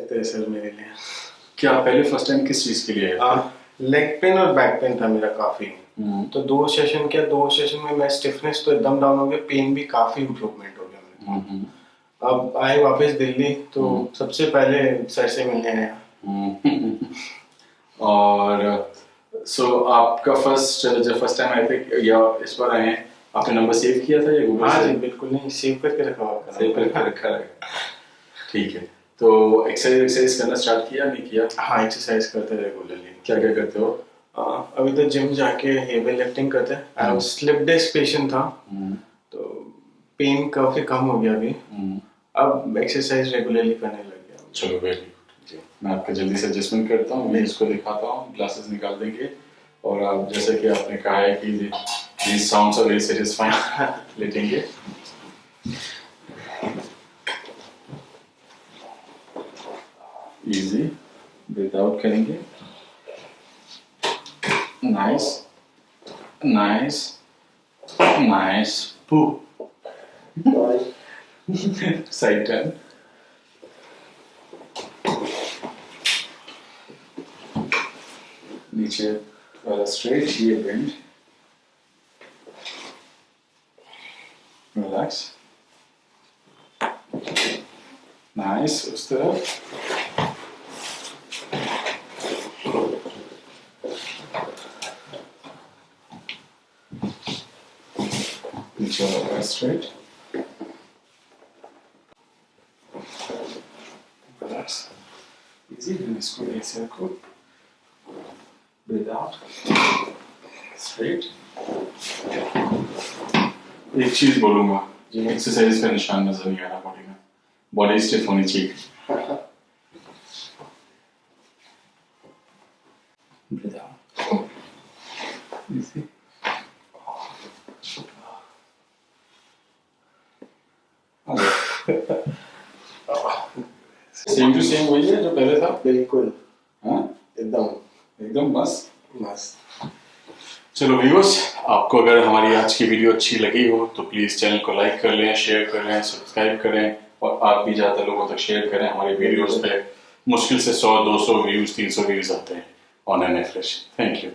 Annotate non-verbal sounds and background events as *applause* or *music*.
हैं सर मेरे लिए। क्या पहले फ़र्स्ट टाइम किस चीज़ के लिए आए थे? लेग पेन और बैक पेन था मेरा काफ़ी। हम्म, तो दो सेशन किया दो सेशन में मैं स्टिफनेस तो एकदम डाउन हो गया पेन भी काफ़ी इम्प्रूवमेंट हो गया मेरा हम्म, हम्म, अब आए वापस दिल्ली तो सबसे पहले सर से मिलने आया। हम्म। *laughs* और सो आपका फ़र्स्ट जब फ़र्स्ट टाइम आए थे या इस बार आए हैं आपने नंबर सेव किया था या गूगल हाँ जी बिल्कुल नहीं सेव करके रखा हुआ सेव करके रखा है। ठीक है। तो एक्सरसाइज एक्सरसाइज करना स्टार्ट किया नहीं किया? हाँ एक्सरसाइज करते रेगुलरली क्या क्या करते हो? अभी तो जिम जाके हेवी लिफ्टिंग करते हैं। स्लिप डिस्क पेशेंट था। हम्म, तो पेन काफ़ी कम हो गया अभी। हम्म, अब एक्सरसाइज रेगुलरली करने लग गया चलो वेरी गुड जी। मैं आपका जल्दी से एडजस्टमेंट करता हूँ। मैं इसको दिखाता हूँ। ग्लासेस निकाल देंगे। और आप जैसे कि आपने कहा है कि these sounds are very satisfying *laughs* लेटेंगे। Easy without करेंगे। नाइस नाइस नाइस पू साइड टर्न नीचे वाला स्ट्रेट ये बेंड रिलैक्स नाइस उस तरफ़। नीचे वाला स्ट्रेट रिलैक्स इजी इसको ऐसे रखो breathe out straight एक चीज़ बोलूँगा जिन्हें एक्सरसाइज का निशान नज़र नहीं आ रहा बॉडी में बॉडी स्टिफ होनी चाहिए breathe out easy same to same वही है जो पहले था बिल्कुल। हाँ? एकदम। एकदम मस्त मस्त चलो व्यूअर्स आपको अगर हमारी आज की वीडियो अच्छी लगी हो तो प्लीज़ चैनल को लाइक कर लें शेयर कर लें सब्सक्राइब करें और आप भी ज़्यादा लोगों तक शेयर करें। हमारी वीडियोस पे मुश्किल से 100 200 व्यूज़ 300 व्यूज़ आते हैं on an average thank you